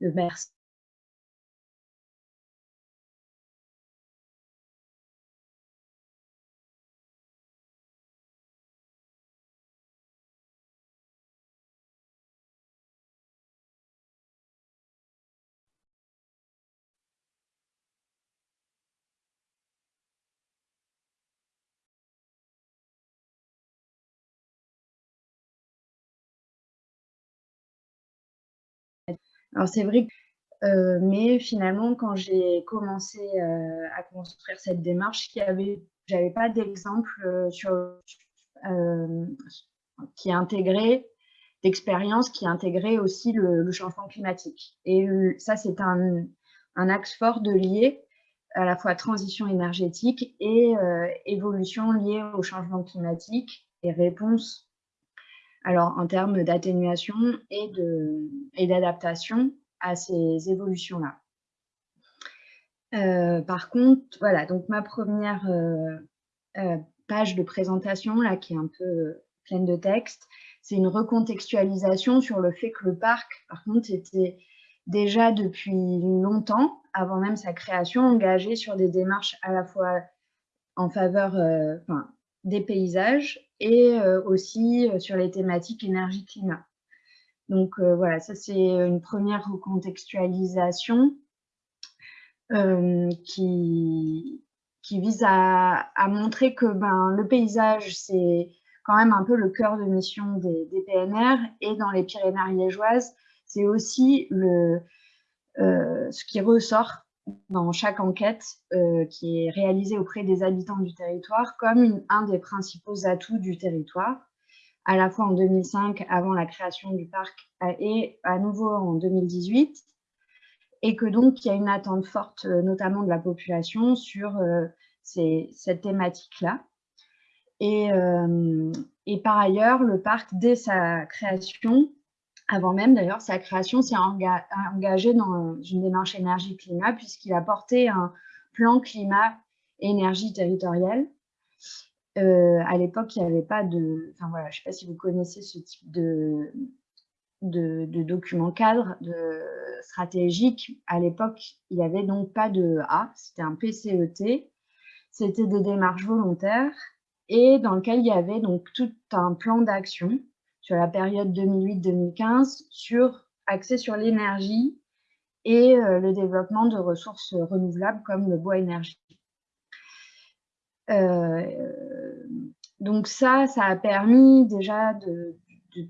merci. Alors c'est vrai que, mais finalement quand j'ai commencé, à construire cette démarche, j'avais pas d'exemple, sur qui intégrait d'expérience qui intégrait aussi le changement climatique. Et ça c'est un un axe fort de lier à la fois transition énergétique et évolution liée au changement climatique et réponse alors en termes d'atténuation et d'adaptation à ces évolutions-là. Euh, par contre, voilà, donc ma première euh, euh, page de présentation, là, qui est un peu pleine de texte, c'est une recontextualisation sur le fait que le parc, par contre, était déjà depuis longtemps, avant même sa création, engagé sur des démarches à la fois en faveur des paysages et aussi sur les thématiques énergie-climat. Donc voilà, ça c'est une première recontextualisation qui, qui vise à, montrer que ben, le paysage, c'est quand même un peu le cœur de mission des, PNR et dans les Pyrénées ariégeoises, c'est aussi le, ce qui ressort dans chaque enquête euh, qui est réalisée auprès des habitants du territoire comme un des principaux atouts du territoire, à la fois en 2005, avant la création du parc, et à nouveau en 2018, et que donc il y a une attente forte, euh, notamment de la population, sur euh, cette thématique-là. Et par ailleurs, le parc, dès sa création, avant même d'ailleurs sa création, s'est engagé dans une démarche énergie-climat puisqu'il a porté un plan climat-énergie territorial. Euh, à l'époque, il n'y avait pas de... Enfin voilà, je ne sais pas si vous connaissez ce type de, de, document cadre stratégique. À l'époque, il n'y avait donc pas de A, c'était un PCET. C'était des démarches volontaires et dans lequel il y avait donc tout un plan d'action sur la période 2008-2015, sur, axé sur l'énergie et euh, le développement de ressources renouvelables comme le bois énergie. Euh, donc ça, ça a permis déjà de,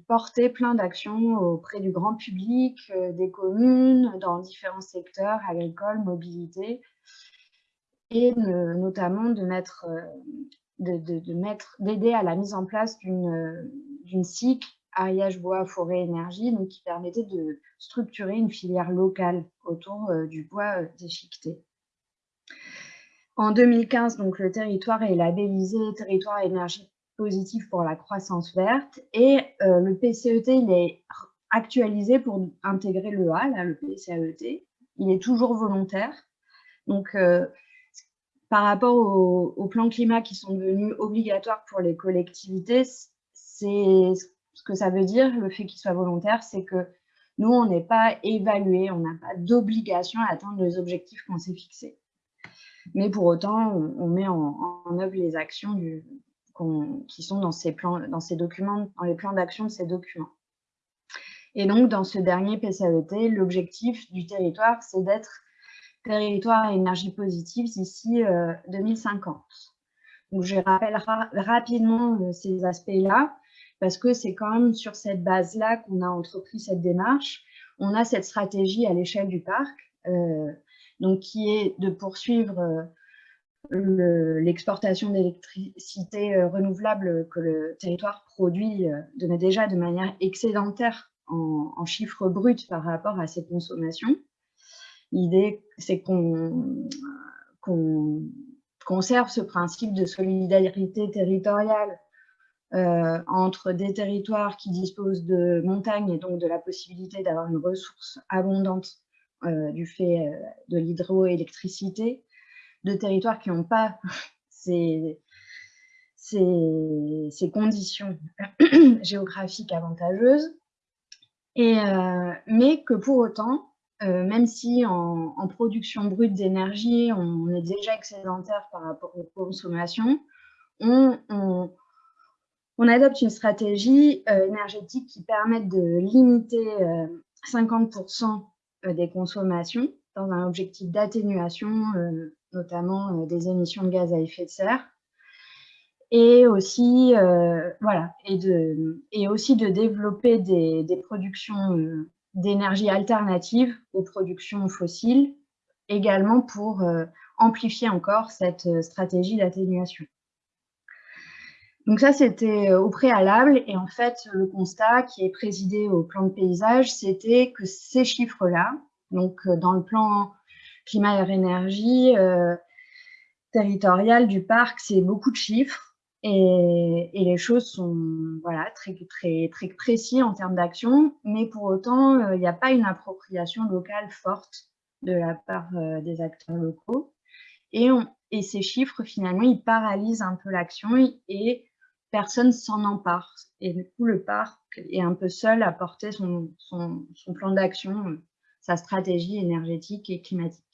porter plein d'actions auprès du grand public, euh, des communes, dans différents secteurs, agricoles, mobilité, et notamment de mettre de, d'aider à la mise en place d'une cycle ariage bois forêt énergie donc qui permettait de structurer une filière locale autour euh, du bois euh, déchiqueté. En 2015, donc, le territoire est labellisé territoire énergie positive pour la croissance verte et euh, le PCET il est actualisé pour intégrer le A, là, le PCAET. Il est toujours volontaire. Donc, par rapport aux, plans climat qui sont devenus obligatoires pour les collectivités, c'est ce que ça veut dire, le fait qu'il soit volontaire, c'est que nous, on n'est pas évalué, on n'a pas d'obligation à atteindre les objectifs qu'on s'est fixés. Mais pour autant, on, met en, œuvre les actions qui sont dans ces, plans, dans ces documents, dans les plans d'action de ces documents. Et donc, dans ce dernier PCAET, l'objectif du territoire, c'est d'être territoire à énergie positive d'ici 2050. Euh, Donc, je rappelle rapidement euh, ces aspects-là, parce que c'est quand même sur cette base-là qu'on a entrepris cette démarche. On a cette stratégie à l'échelle du parc, euh, donc qui est de poursuivre l'exportation d'électricité renouvelable que le territoire produit de, déjà de manière excédentaire en, en chiffres bruts par rapport à ses consommations. L'idée, c'est qu'on conserve ce principe de solidarité territoriale euh, entre des territoires qui disposent de montagnes et donc de la possibilité d'avoir une ressource abondante euh, du fait euh, de l'hydroélectricité, de territoires qui n'ont pas ces, ces, conditions géographiques avantageuses, et, mais que pour autant, même si en, production brute d'énergie, on est déjà excédentaire par rapport aux consommations, on, on, adopte une stratégie énergétique qui permet de limiter 50% des consommations dans un objectif d'atténuation, notamment des émissions de gaz à effet de serre, et aussi, voilà, et, de, et aussi de développer des, productions d'énergie alternatives aux productions fossiles, également pour amplifier encore cette stratégie d'atténuation. Donc ça, c'était au préalable. Et en fait, le constat qui est présidé au plan de paysage, c'était que ces chiffres-là, donc dans le plan climat et énergie territorial du parc, c'est beaucoup de chiffres. Et, les choses sont voilà, très, très, très précis en termes d'action, mais pour autant, euh, il n'y a pas une appropriation locale forte de la part euh, des acteurs locaux. Et, et, ces chiffres, finalement, ils paralysent un peu l'action et personne s'en empare. Et du coup, le parc est un peu seul à porter son, plan d'action, sa stratégie énergétique et climatique.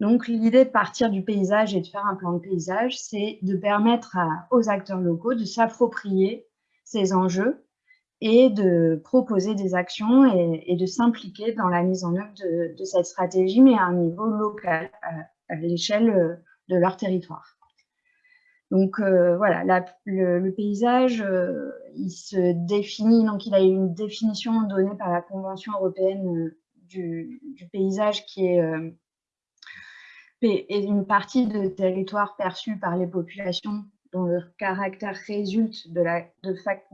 Donc, l'idée de partir du paysage et de faire un plan de paysage, c'est de permettre aux acteurs locaux de s'approprier ces enjeux et de proposer des actions et, de s'impliquer dans la mise en œuvre de, cette stratégie, mais à un niveau local, à, l'échelle euh, de leur territoire. Donc euh, voilà, le, paysage, euh, il se définit, donc il a une définition donnée par la Convention européenne du, du paysage qui est une partie de territoire perçu par les populations dont le caractère résulte de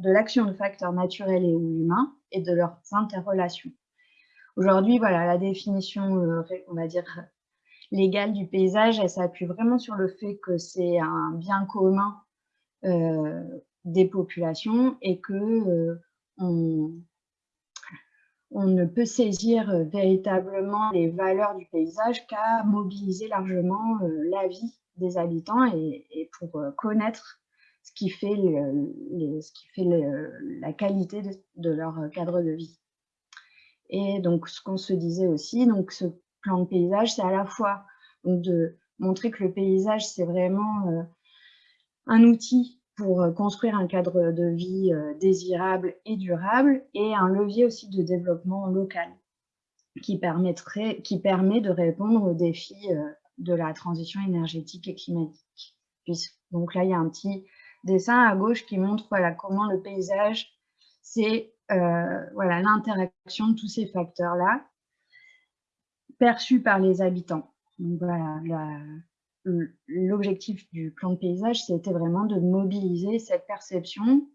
l'action de, de, facteurs naturels et ou humains et de leurs interrelations. Aujourd'hui, voilà, la définition, euh, on va dire, légale du paysage, elle s'appuie vraiment sur le fait que c'est un bien commun euh, des populations et que euh, on, ne peut saisir euh, véritablement les valeurs du paysage qu'à mobiliser largement la vie des habitants et, pour connaître ce qui fait, ce qui fait la qualité de, leur cadre de vie. Et donc, ce qu'on se disait aussi, donc ce plan de paysage, c'est à la fois de montrer que le paysage, c'est vraiment un outil pour euh, construire un cadre de vie euh, désirable et durable et un levier aussi de développement local qui, permettrait, qui permet de répondre aux défis euh, de la transition énergétique et climatique. Donc là, il y a un petit dessin à gauche qui montre voilà, comment le paysage, c'est l'interaction de tous ces facteurs-là perçus par les habitants. L'objectif du plan de paysage, c'était vraiment de mobiliser cette perception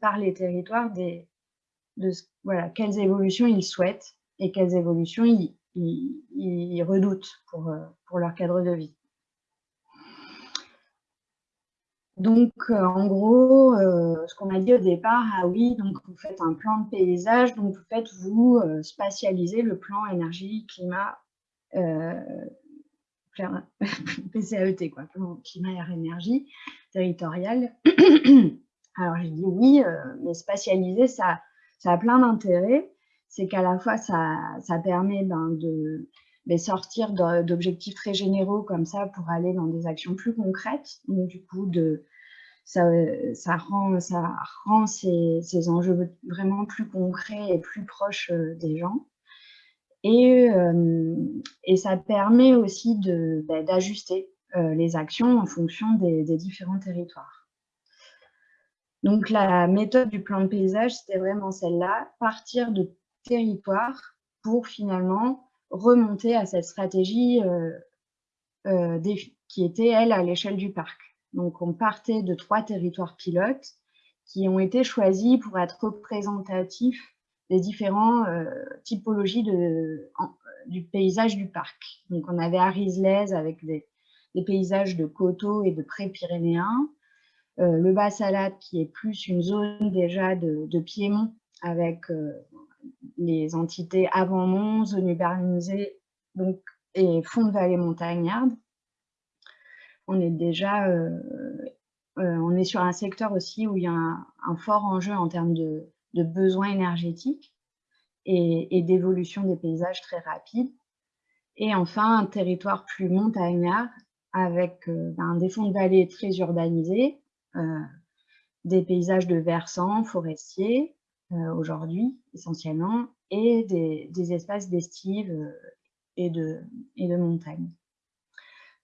par les territoires de voilà, quelles évolutions ils souhaitent et quelles évolutions ils, redoutent euh, pour, leur cadre de vie. Donc, euh, en gros, euh, ce qu'on a dit au départ, ah oui, donc vous faites un plan de paysage, donc vous faites vous spatialiser le plan énergie, climat, PCAET, quoi, climat, air, énergie territoriale. Alors j'ai dit oui, euh, mais spatialiser, ça, ça a plein d'intérêts. C'est qu'à la fois, ça, ça permet ben, de ben, sortir d'objectifs très généraux comme ça pour aller dans des actions plus concrètes. Donc du coup, de, ça, ça, rend, ces, enjeux vraiment plus concrets et plus proches euh, des gens. Et, euh, et ça permet aussi bah, d'ajuster euh, les actions en fonction des, différents territoires. Donc la méthode du plan de paysage, c'était vraiment celle-là, partir de territoires pour finalement remonter à cette stratégie euh, qui était, elle, à l'échelle du parc. Donc on partait de trois territoires pilotes qui ont été choisis pour être représentatifs des différentes euh, typologies du paysage du parc. Donc, on avait Arislez avec des, paysages de coteaux et de pré-pyrénéens, euh, le Bas-Salade qui est plus une zone déjà de, Piémont avec euh, les entités avant-mont, zone urbanisée et fond de vallée montagnarde. On est déjà on est sur un secteur aussi où il y a un fort enjeu en termes de, besoins énergétiques. et, d'évolution des paysages très rapide. Et enfin, un territoire plus montagnard avec ben, des fonds de vallée très urbanisés, des paysages de versants forestiers aujourd'hui essentiellement, et des, espaces d'estive et de, et de montagne.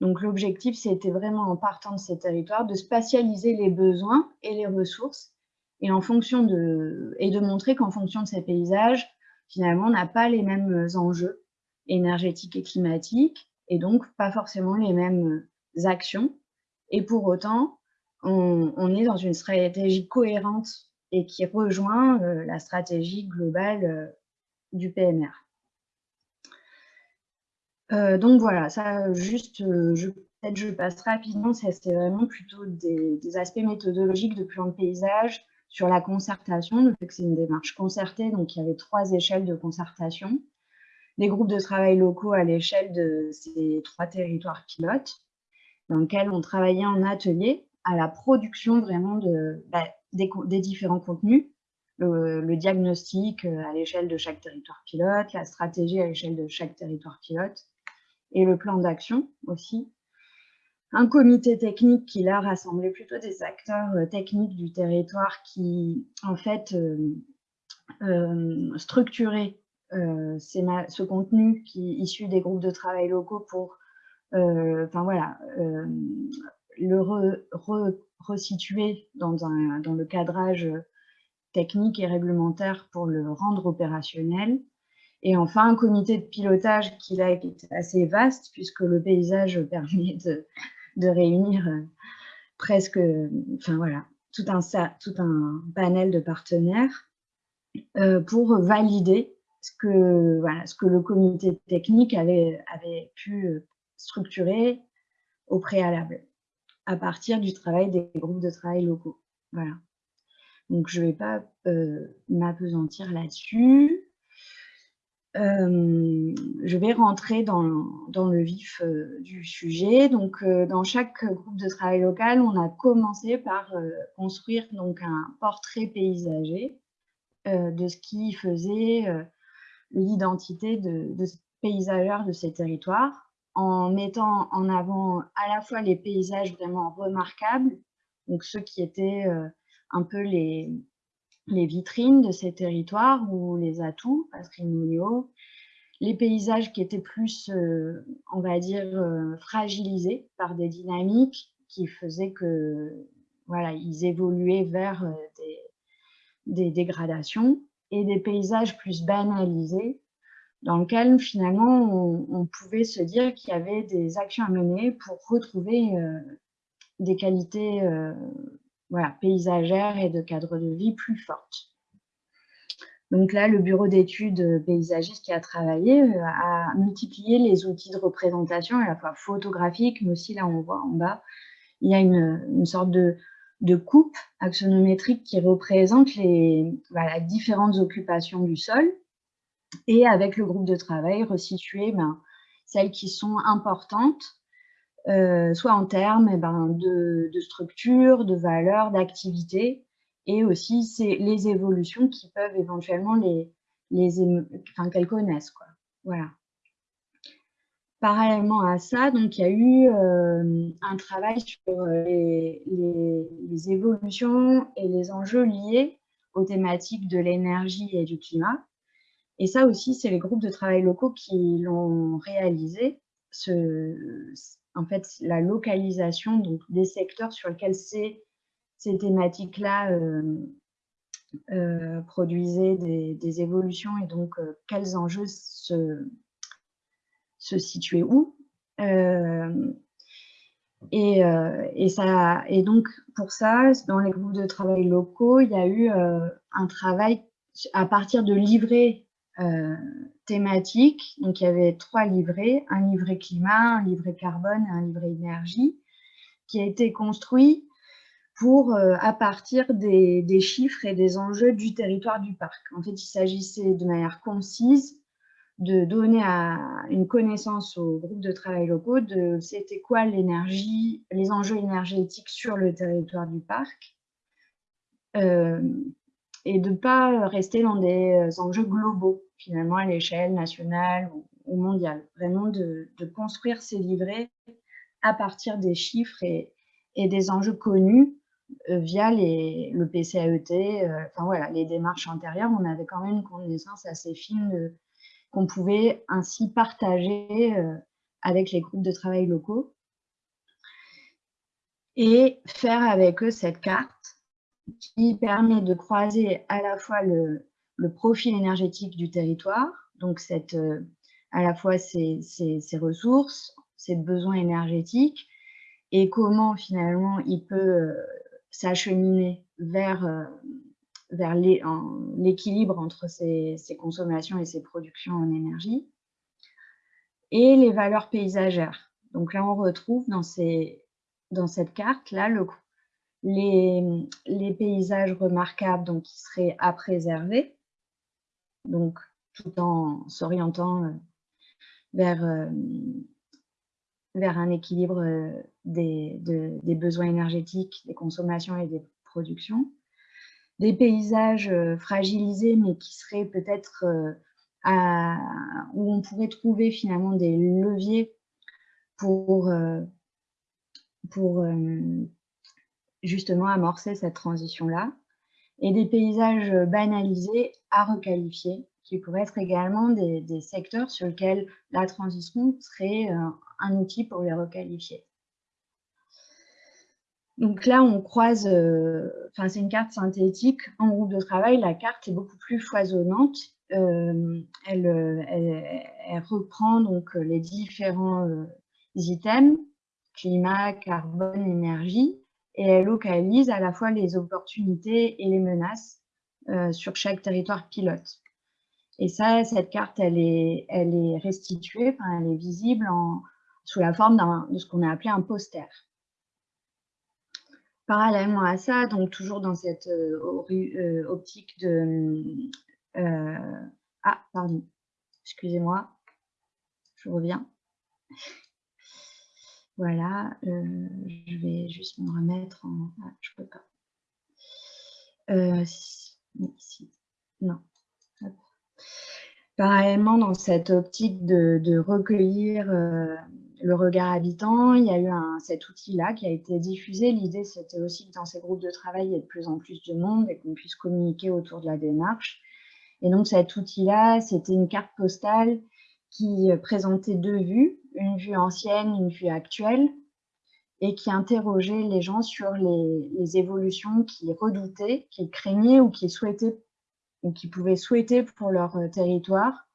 Donc l'objectif, c'était vraiment en partant de ces territoires de spatialiser les besoins et les ressources et, en fonction de, et de montrer qu'en fonction de ces paysages, finalement, on n'a pas les mêmes enjeux énergétiques et climatiques et donc pas forcément les mêmes actions. Et pour autant, on, est dans une stratégie cohérente et qui rejoint euh, la stratégie globale euh, du PNR. Euh, donc voilà, ça juste, euh, peut-être je passe rapidement, c'est vraiment plutôt des, aspects méthodologiques de plan de paysage sur la concertation, le fait que c'est une démarche concertée, donc il y avait trois échelles de concertation, des groupes de travail locaux à l'échelle de ces trois territoires pilotes, dans lesquels on travaillait en atelier à la production vraiment bah, des, différents contenus, le, diagnostic euh, à l'échelle de chaque territoire pilote, la stratégie à l'échelle de chaque territoire pilote, et le plan d'action aussi. Un comité technique qui là rassemblait plutôt des acteurs euh, techniques du territoire qui en fait euh, euh structuraient ce contenu qui issu des groupes de travail locaux pour voilà, le resituer dans, dans le cadrage technique et réglementaire pour le rendre opérationnel et enfin, un comité de pilotage qui là est assez vaste, puisque le paysage permet de, réunir euh, presque, enfin voilà, tout un, panel de partenaires euh, pour valider ce que, voilà, ce que le comité technique avait, pu euh, structurer au préalable, à partir du travail des groupes de travail locaux. Voilà. Donc, je ne vais pas m'apesantir là-dessus. Euh, je vais rentrer dans, le vif euh, du sujet. Donc, euh, dans chaque groupe de travail local, on a commencé par construire donc, un portrait paysager de ce qui faisait l'identité de, de paysagère de ces territoires, en mettant en avant à la fois les paysages vraiment remarquables, donc ceux qui étaient un peu les, les vitrines de ces territoires ou les atouts patrimoniaux, les paysages qui étaient plus, euh, on va dire, euh, fragilisés par des dynamiques qui faisaient que, voilà, ils évoluaient vers euh, des, dégradations et des paysages plus banalisés dans lesquels finalement on, pouvait se dire qu'il y avait des actions à mener pour retrouver des qualités voilà, paysagère et de cadre de vie plus forte. Donc là, le bureau d'études paysagistes qui a travaillé euh, a multiplié les outils de représentation, à la fois photographiques, mais aussi là, on voit en bas, il y a une, sorte de, coupe axonométrique qui représente les différentes occupations du sol et avec le groupe de travail resituer ben, celles qui sont importantes euh, soit en termes eh ben, de, structure, de valeur, d'activité, et aussi c'est les évolutions qui peuvent éventuellement les, enfin, qu'elles connaissent. Quoi. Voilà. Parallèlement à ça, donc, il y a eu euh, un travail sur euh, les, évolutions et les enjeux liés aux thématiques de l'énergie et du climat. Et ça aussi, c'est les groupes de travail locaux qui l'ont réalisé. En fait, la localisation des secteurs sur lesquels ces, thématiques-là euh, euh, produisaient des, évolutions et donc euh, quels enjeux se, situaient où. Et, et, ça, et donc, pour ça, dans les groupes de travail locaux, il y a eu un travail à partir de livrets thématiques. Donc, il y avait trois livrets, un livret climat, un livret carbone et un livret énergie, qui a été construit pour, euh, à partir des, chiffres et des enjeux du territoire du parc. En fait, il s'agissait de manière concise de donner à une connaissance aux groupes de travail locaux de c'était quoi l'énergie, les enjeux énergétiques sur le territoire du parc, euh, et de ne pas rester dans des enjeux globaux, finalement, à l'échelle nationale ou, mondiale. Vraiment de, construire ces livrets à partir des chiffres et, des enjeux connus via les, le PCAET, enfin voilà, les démarches antérieures, on avait quand même une connaissance assez fine qu'on pouvait ainsi partager avec les groupes de travail locaux et faire avec eux cette carte qui permet de croiser à la fois le, profil énergétique du territoire, donc cette, euh, à la fois ses, ressources, ses besoins énergétiques, et comment finalement il peut euh, s'acheminer vers, euh, vers l'équilibre entre ses, consommations et ses productions en énergie, et les valeurs paysagères. Donc là, on retrouve dans, ces, dans cette carte-là les, paysages remarquables donc, qui seraient à préserver, donc tout en s'orientant euh, vers, euh, vers un équilibre euh, des, des, besoins énergétiques, des consommations et des productions. Des paysages fragilisés, mais qui seraient peut-être où on pourrait trouver finalement des leviers pour, pour justement amorcer cette transition-là, et des paysages banalisés à requalifier, qui pourraient être également des, secteurs sur lesquels la transition serait euh, un outil pour les requalifier. Donc là, on croise, euh, enfin c'est une carte synthétique en groupe de travail, la carte est beaucoup plus foisonnante. Euh, elle, elle, reprend donc les différents items, climat, carbone, énergie, et elle localise à la fois les opportunités et les menaces euh, sur chaque territoire pilote. Et ça, cette carte, elle est, restituée, elle est visible sous la forme de ce qu'on a appelé un poster. Parallèlement à ça, donc toujours dans cette euh, euh, optique de... ah, pardon, excusez-moi, je reviens. Voilà, euh, je vais juste me remettre en... Ah, je peux pas. Euh, ici. Non. Parallèlement, dans cette optique de, recueillir euh, le regard habitant, il y a eu un, cet outil-là qui a été diffusé. L'idée, c'était aussi que dans ces groupes de travail, il y ait de plus en plus de monde et qu'on puisse communiquer autour de la démarche. Et donc, cet outil-là, c'était une carte postale qui présentait deux vues une vue ancienne, une vue actuelle, et qui interrogeait les gens sur les, évolutions qu'ils redoutaient, qu'ils craignaient ou qu'ils souhaitaient pouvaient souhaiter pour leur euh, territoire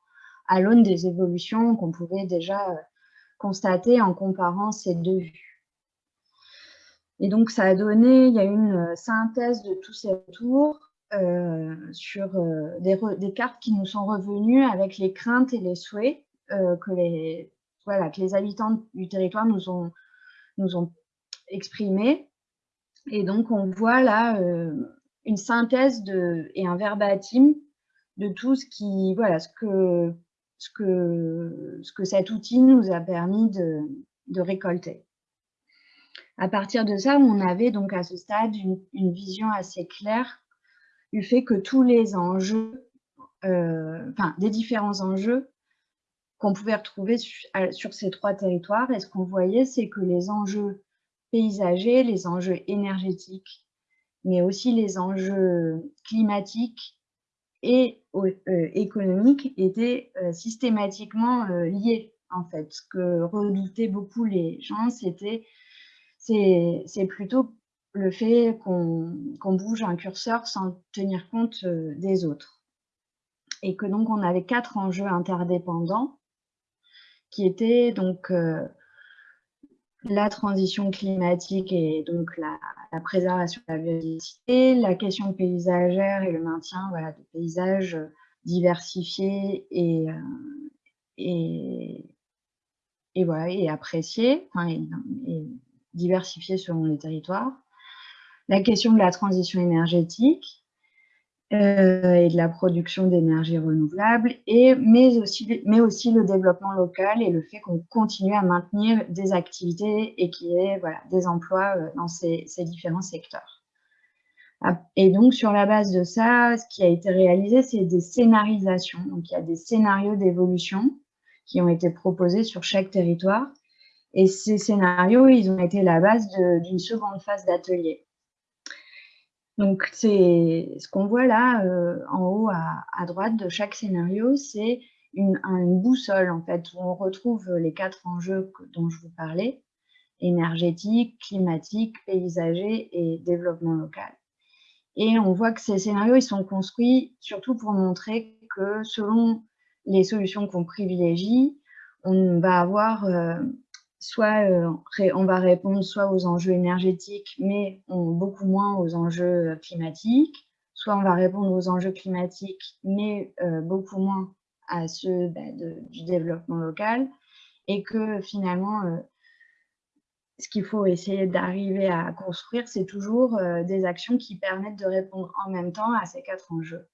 à l'aune des évolutions qu'on pouvait déjà euh, constater en comparant ces deux vues. Et donc, ça a donné, il y a une euh, synthèse de tous ces retours sur des, des, cartes qui nous sont revenues avec les craintes et les souhaits que les voilà, que les habitants du territoire nous ont, nous ont exprimé. Et donc, on voit là euh, une synthèse de, et un verbatim de tout ce qui, voilà, ce que, ce que, ce que cet outil nous a permis de, de récolter. À partir de ça, on avait donc à ce stade une vision assez claire fait que tous les enjeux, euh, enfin des différents enjeux qu'on pouvait retrouver sur ces trois territoires. Et ce qu'on voyait, c'est que les enjeux paysagers, les enjeux énergétiques, mais aussi les enjeux climatiques et euh, économiques étaient euh, systématiquement euh, liés, en fait. Ce que redoutaient beaucoup les gens, c'était c'est plutôt le fait qu'on bouge un curseur sans tenir compte des autres. Et que donc on avait quatre enjeux interdépendants qui était donc euh, la transition climatique et donc la, préservation de la biodiversité, la question paysagère et le maintien voilà, de paysages diversifiés et, euh, et, appréciés, et diversifiés selon les territoires. La question de la transition énergétique, euh, et de la production d'énergie renouvelable, et, mais, aussi, mais aussi le développement local et le fait qu'on continue à maintenir des activités et qu'il y ait voilà, des emplois euh, dans ces, différents secteurs. Et donc, sur la base de ça, ce qui a été réalisé, c'est des scénarisations. Donc, il y a des scénarios d'évolution qui ont été proposés sur chaque territoire. Et ces scénarios, ils ont été la base d'une seconde phase d'atelier. Donc, c'est ce qu'on voit là, euh, en haut à, droite de chaque scénario, c'est une, une, boussole, en fait, où on retrouve les quatre enjeux dont je vous parlais, énergétique, climatique, paysager et développement local. Et on voit que ces scénarios, ils sont construits surtout pour montrer que selon les solutions qu'on privilégie, on va avoir euh, soit euh, on va répondre soit aux enjeux énergétiques, mais beaucoup moins aux enjeux euh, climatiques, soit on va répondre aux enjeux climatiques, mais beaucoup moins à ceux bah, du développement local, et que finalement, ce qu'il faut essayer d'arriver à construire, c'est toujours euh, des actions qui permettent de répondre en même temps à ces quatre enjeux.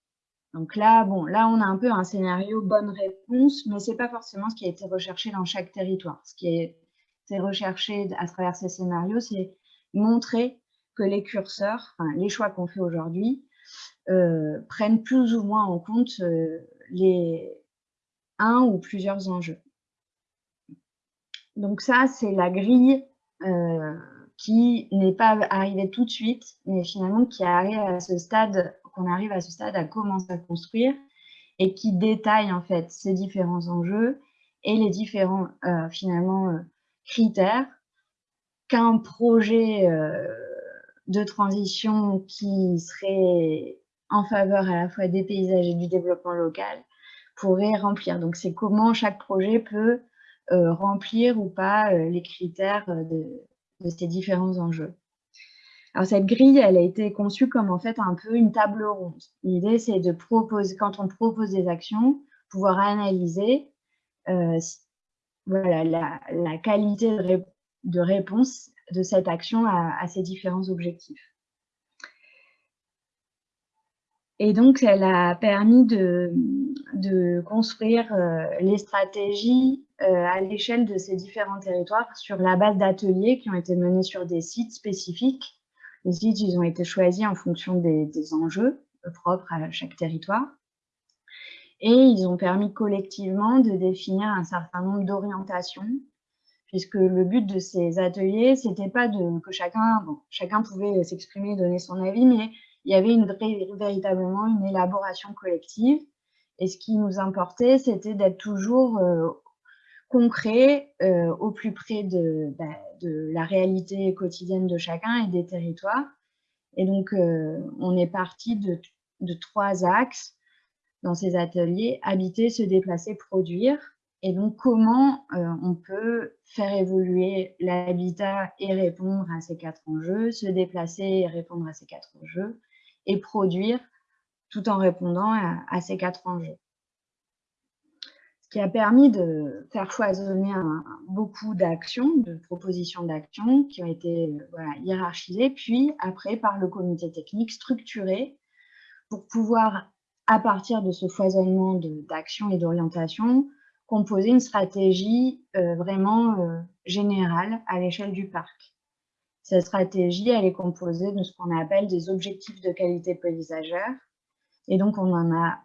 Donc là, bon, là, on a un peu un scénario bonne réponse, mais ce n'est pas forcément ce qui a été recherché dans chaque territoire. Ce qui a été recherché à travers ces scénarios, c'est montrer que les curseurs, les choix qu'on fait aujourd'hui, euh, prennent plus ou moins en compte euh, les un ou plusieurs enjeux. Donc ça, c'est la grille euh, qui n'est pas arrivé tout de suite, mais finalement qui arrive à ce stade, qu'on arrive à ce stade à commencer à construire et qui détaille en fait ces différents enjeux et les différents finalement critères qu'un projet de transition qui serait en faveur à la fois des paysages et du développement local pourrait remplir. Donc c'est comment chaque projet peut euh, remplir ou pas euh, les critères euh, de, ces différents enjeux. Alors cette grille, elle a été conçue comme en fait un peu une table ronde. L'idée, c'est de proposer, quand on propose des actions, pouvoir analyser voilà, la, qualité de, réponse de cette action à ces différents objectifs. Et donc, elle a permis de, construire euh, les stratégies euh, à l'échelle de ces différents territoires sur la base d'ateliers qui ont été menés sur des sites spécifiques. Les sites, ils ont été choisis en fonction des, enjeux propres à chaque territoire. Et ils ont permis collectivement de définir un certain nombre d'orientations, puisque le but de ces ateliers, c'était pas que chacun, chacun pouvait s'exprimer, donner son avis, mais il y avait une, véritablement une élaboration collective. Et ce qui nous importait, c'était d'être toujours euh, concret, euh, au plus près bah, de, la réalité quotidienne de chacun et des territoires. Et donc, euh, on est parti de, trois axes dans ces ateliers, habiter, se déplacer, produire. Et donc, comment on peut faire évoluer l'habitat et répondre à ces quatre enjeux, se déplacer et répondre à ces quatre enjeux, et produire tout en répondant à, ces quatre enjeux. Ce qui a permis de faire foisonner beaucoup d'actions, de propositions d'actions qui ont été hiérarchisées, puis après par le comité technique structuré pour pouvoir, à partir de ce foisonnement d'actions et d'orientation, composer une stratégie euh, vraiment euh, générale à l'échelle du parc. Cette stratégie, elle est composée de ce qu'on appelle des objectifs de qualité paysagère. Et donc, on en a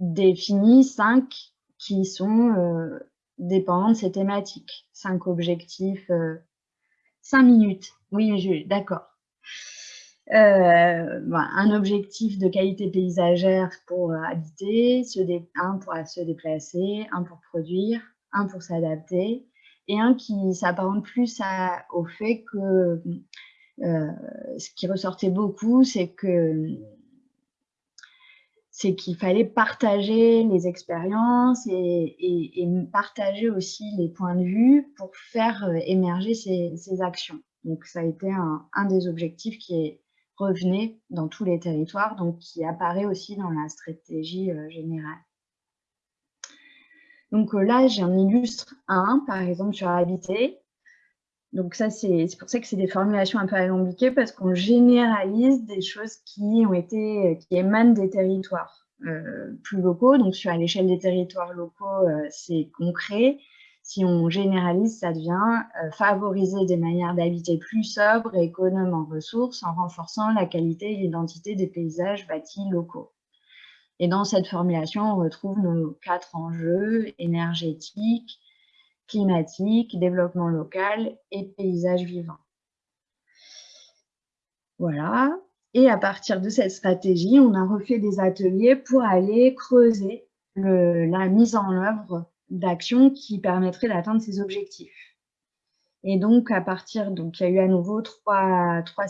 défini cinq qui sont euh, dépendants de ces thématiques. Cinq objectifs, cinq minutes. Oui, d'accord. Euh, un objectif de qualité paysagère pour habiter, un pour se déplacer, un pour produire, un pour s'adapter, et un qui s'apparente plus au fait que euh, ce qui ressortait beaucoup, c'est que c'est qu'il fallait partager les expériences et, partager aussi les points de vue pour faire euh, émerger ces, actions. Donc, ça a été un, des objectifs qui est revenu dans tous les territoires, donc qui apparaît aussi dans la stratégie euh, générale. Donc euh, là, j'en illustre un, par exemple, sur habiter. Donc ça, c'est pour ça que c'est des formulations un peu alambiquées, parce qu'on généralise des choses qui ont été, qui émanent des territoires euh, plus locaux. Donc sur l'échelle des territoires locaux, euh, c'est concret, si on généralise, ça devient euh, favoriser des manières d'habiter plus sobres et économes en ressources en renforçant la qualité et l'identité des paysages bâtis locaux. Et dans cette formulation, on retrouve nos quatre enjeux énergétiques, climatiques, développement local et paysage vivant. Voilà. Et à partir de cette stratégie, on a refait des ateliers pour aller creuser la mise en œuvre d'actions qui permettraient d'atteindre ces objectifs. Et donc, à partir, donc il y a eu à nouveau trois, trois,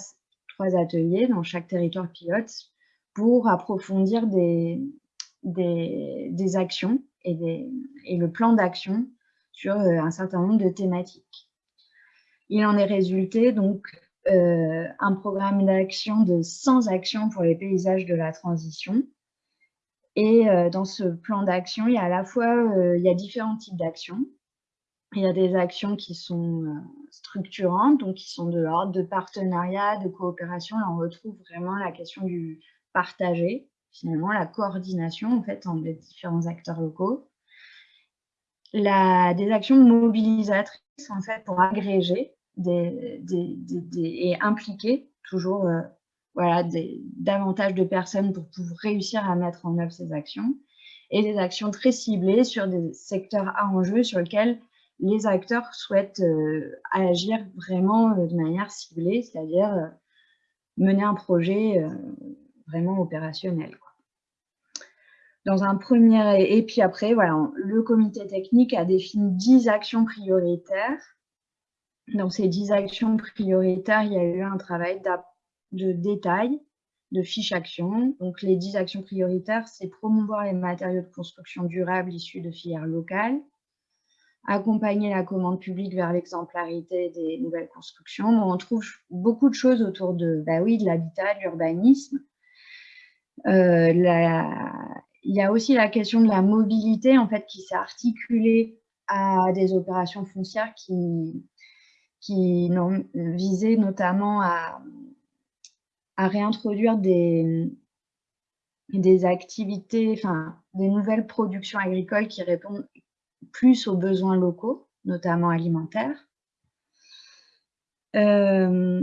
trois ateliers dans chaque territoire pilote pour approfondir des, des, des actions et, des, et, le plan d'action sur euh, un certain nombre de thématiques. Il en est résulté donc euh, un programme d'action de 100 actions pour les paysages de la transition, et euh, dans ce plan d'action, il y a à la fois euh, il y a différents types d'actions. Il y a des actions qui sont euh, structurantes, donc qui sont de l'ordre de partenariat, de coopération. Là, on retrouve vraiment la question du partager, finalement la coordination en fait entre les différents acteurs locaux. La, des actions mobilisatrices en fait pour agréger et impliquer toujours voilà, davantage de personnes pour pouvoir réussir à mettre en œuvre ces actions et des actions très ciblées sur des secteurs à enjeu sur lesquels les acteurs souhaitent euh, agir vraiment euh, de manière ciblée, c'est-à-dire euh, mener un projet vraiment opérationnel. Dans un premier, et puis après, voilà, le comité technique a défini 10 actions prioritaires. Dans ces 10 actions prioritaires, il y a eu un travail de détails, de fiches actions. Donc, les 10 actions prioritaires, c'est promouvoir les matériaux de construction durables issus de filières locales, accompagner la commande publique vers l'exemplarité des nouvelles constructions. on trouve beaucoup de choses autour de, bah oui, de l'habitat, de l'urbanisme. Euh, il y a aussi la question de la mobilité, en fait, qui s'est articulée à des opérations foncières qui, qui visaient notamment à à réintroduire des, activités, des nouvelles productions agricoles qui répondent plus aux besoins locaux, notamment alimentaires. Euh,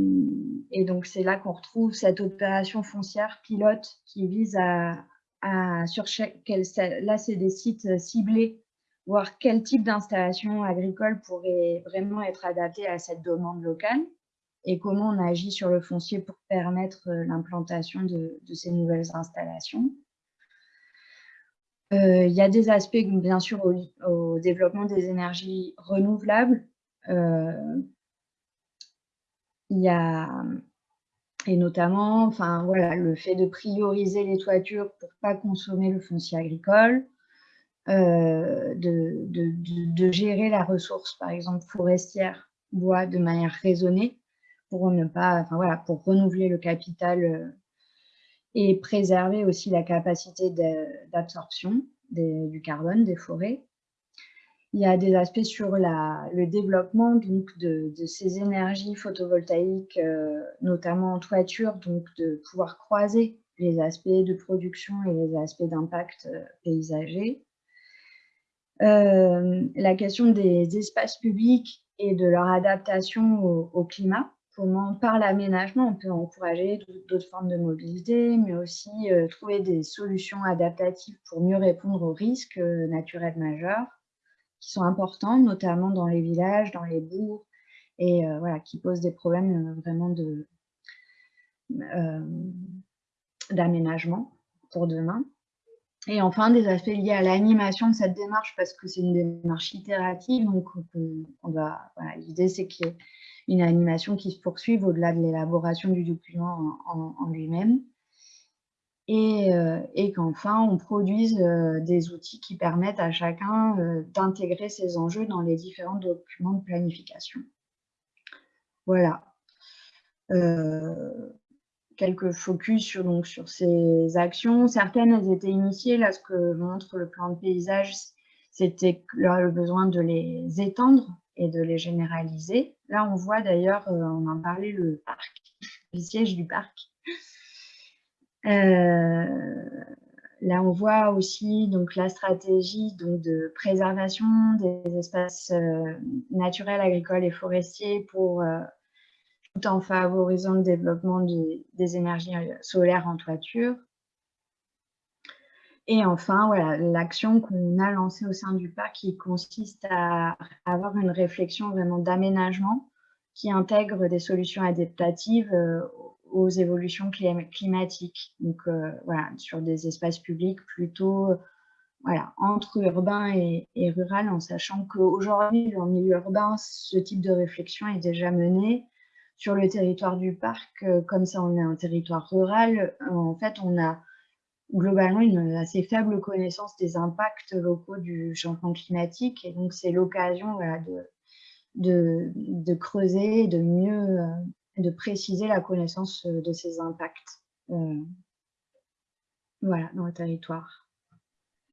et donc, c'est là qu'on retrouve cette opération foncière pilote qui vise à, à sur chaque, là, c'est des sites ciblés, voir quel type d'installation agricole pourrait vraiment être adapté à cette demande locale et comment on agit sur le foncier pour permettre euh, l'implantation de, ces nouvelles installations. Euh, il y a des aspects, bien sûr, au, développement des énergies renouvelables. Euh, il y a, et notamment, enfin, voilà, le fait de prioriser les toitures pour ne pas consommer le foncier agricole, de, de, gérer la ressource, par exemple, forestière, bois, de manière raisonnée, pour ne pas, enfin voilà, pour renouveler le capital euh, et préserver aussi la capacité d'absorption du carbone des forêts. Il y a des aspects sur la, le développement donc, de, ces énergies photovoltaïques, euh, notamment en toiture, donc de pouvoir croiser les aspects de production et les aspects d'impact euh, paysager. la question des espaces publics et de leur adaptation au climat comment, par l'aménagement, on peut encourager d'autres formes de mobilité, mais aussi euh, trouver des solutions adaptatives pour mieux répondre aux risques euh, naturels majeurs qui sont importants, notamment dans les villages, dans les bourgs, et euh, voilà, qui posent des problèmes vraiment d'aménagement pour demain. Et enfin, des aspects liés à l'animation de cette démarche, parce que c'est une démarche itérative, donc voilà, l'idée c'est qu'il y ait une animation qui se poursuive au-delà de l'élaboration du document en, lui-même. Euh, et, qu'enfin, on produise euh, des outils qui permettent à chacun euh, d'intégrer ces enjeux dans les différents documents de planification. Voilà. quelques focus sur, donc, sur ces actions. Certaines, elles étaient initiées. Là, ce que montre le plan de paysage, c'était le besoin de les étendre et de les généraliser. Là, on voit d'ailleurs, euh, on en parlait, le parc, le siège du parc. Euh, là, on voit aussi donc, la stratégie donc, de préservation des espaces naturels, agricoles et forestiers pour, tout en favorisant le développement des énergies solaires en toiture. Et enfin, voilà, l'action qu'on a lancée au sein du parc qui consiste à avoir une réflexion vraiment d'aménagement qui intègre des solutions adaptatives euh, aux évolutions climatiques. Donc euh, voilà, sur des espaces publics plutôt voilà, entre urbain et, rural, en sachant qu'aujourd'hui, en milieu urbain, ce type de réflexion est déjà mené. Sur le territoire du parc, euh, comme ça on est un territoire rural, en fait on a globalement une assez faible connaissance des impacts locaux du changement climatique. Et donc, c'est l'occasion de, de, creuser, de mieux, euh, de préciser la connaissance euh, de ces impacts euh, voilà, dans le territoire.